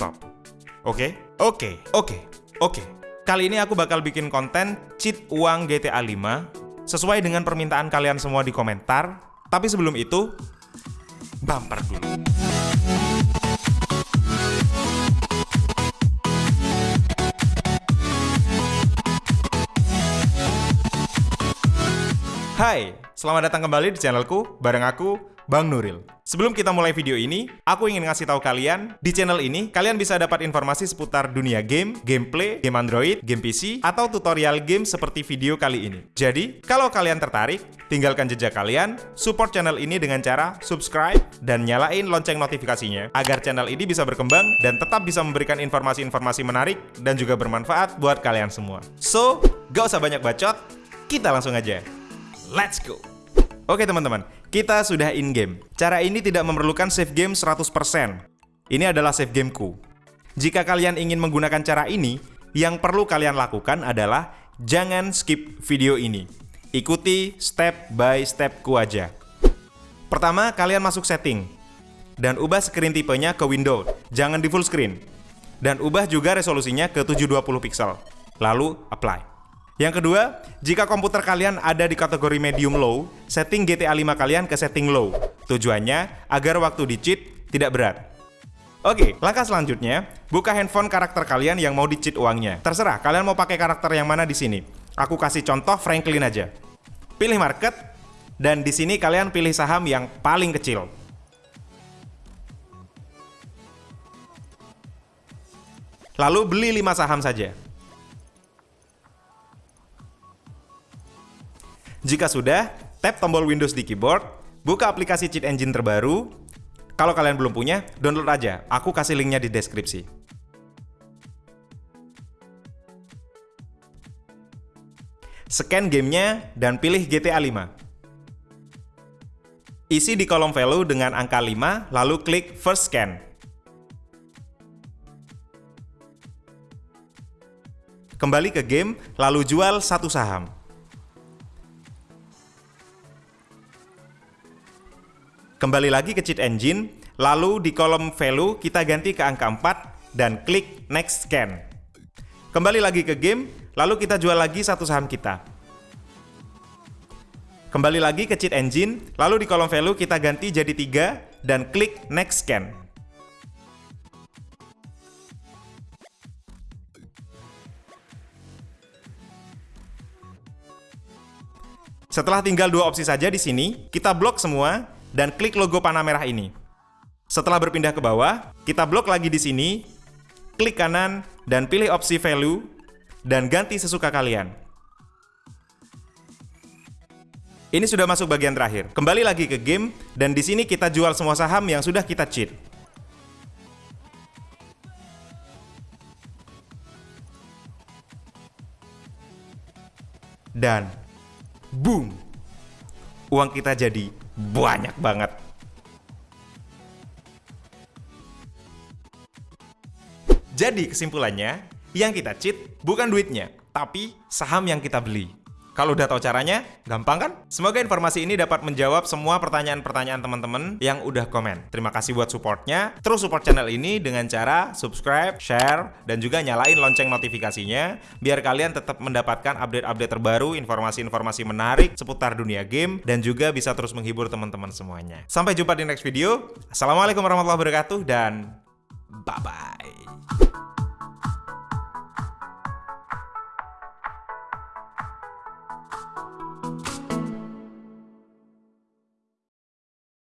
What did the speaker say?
stop. Oke? Oke, oke, oke. Kali ini aku bakal bikin konten cheat uang GTA 5 sesuai dengan permintaan kalian semua di komentar. Tapi sebelum itu, bumper dulu. Hai, selamat datang kembali di channelku bareng aku, Bang Nuril. Sebelum kita mulai video ini, aku ingin ngasih tahu kalian, di channel ini kalian bisa dapat informasi seputar dunia game, gameplay, game Android, game PC, atau tutorial game seperti video kali ini. Jadi, kalau kalian tertarik, tinggalkan jejak kalian, support channel ini dengan cara subscribe dan nyalain lonceng notifikasinya agar channel ini bisa berkembang dan tetap bisa memberikan informasi-informasi menarik dan juga bermanfaat buat kalian semua. So, gak usah banyak bacot, kita langsung aja. Let's go! Oke teman-teman, kita sudah in-game. Cara ini tidak memerlukan save game 100%. Ini adalah save gameku. Jika kalian ingin menggunakan cara ini, yang perlu kalian lakukan adalah jangan skip video ini. Ikuti step by stepku aja. Pertama, kalian masuk setting. Dan ubah screen tipenya ke window, jangan di full screen. Dan ubah juga resolusinya ke 720 pixel. Lalu, apply. Yang kedua, jika komputer kalian ada di kategori medium low, setting GTA 5 kalian ke setting low. Tujuannya agar waktu di cheat tidak berat. Oke, langkah selanjutnya, buka handphone karakter kalian yang mau di cheat uangnya. Terserah, kalian mau pakai karakter yang mana di sini. Aku kasih contoh Franklin aja. Pilih market, dan di sini kalian pilih saham yang paling kecil. Lalu beli 5 saham saja. Jika sudah, tap tombol Windows di keyboard, buka aplikasi cheat engine terbaru. Kalau kalian belum punya, download aja. Aku kasih linknya di deskripsi. Scan gamenya dan pilih GTA 5. Isi di kolom value dengan angka 5, lalu klik First Scan. Kembali ke game, lalu jual satu saham. Kembali lagi ke cheat engine, lalu di kolom value kita ganti ke angka 4 dan klik next scan. Kembali lagi ke game, lalu kita jual lagi satu saham kita. Kembali lagi ke cheat engine, lalu di kolom value kita ganti jadi 3 dan klik next scan. Setelah tinggal dua opsi saja di sini, kita blok semua dan klik logo panah merah ini. Setelah berpindah ke bawah, kita blok lagi di sini, klik kanan, dan pilih opsi value, dan ganti sesuka kalian. Ini sudah masuk bagian terakhir. Kembali lagi ke game, dan di sini kita jual semua saham yang sudah kita cheat. Dan boom! Uang kita jadi banyak banget. Jadi kesimpulannya, yang kita cheat bukan duitnya, tapi saham yang kita beli. Kalau udah tahu caranya, gampang kan? Semoga informasi ini dapat menjawab semua pertanyaan-pertanyaan teman-teman yang udah komen. Terima kasih buat supportnya. Terus support channel ini dengan cara subscribe, share, dan juga nyalain lonceng notifikasinya biar kalian tetap mendapatkan update-update terbaru, informasi-informasi menarik seputar dunia game, dan juga bisa terus menghibur teman-teman semuanya. Sampai jumpa di next video. Assalamualaikum warahmatullahi wabarakatuh, dan bye-bye.